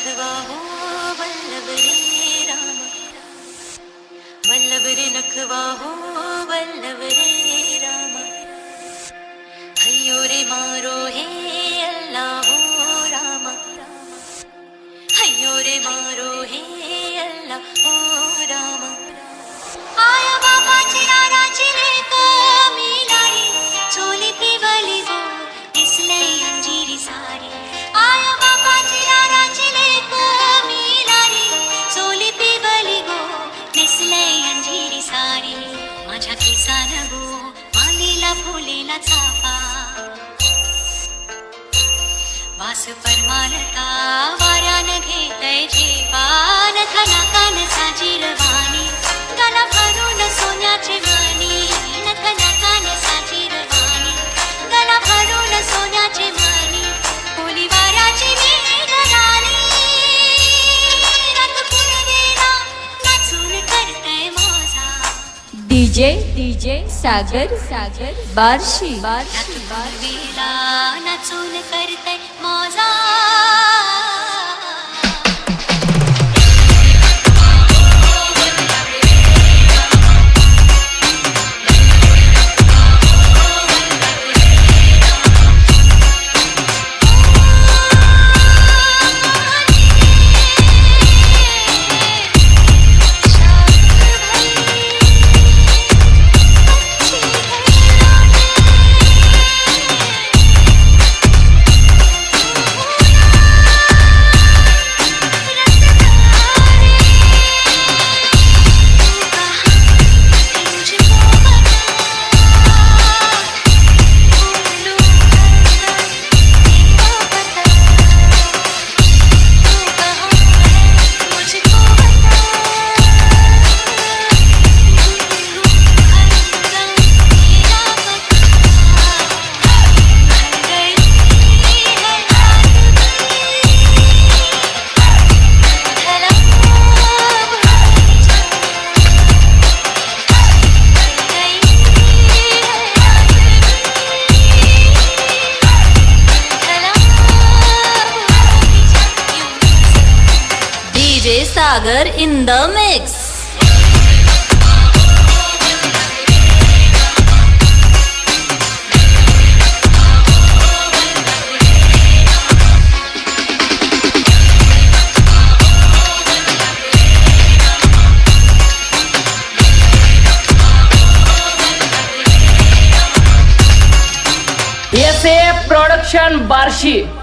नखवा हो वल्लभ रे राम वल्लभ रे नखवा वासु परमाल्यानथा न का न सा डीजे डीजे सागर सागर बार्शी बार्शी पुरवेला नाचून करतय DJ Sagar in the mix. Production Barshi.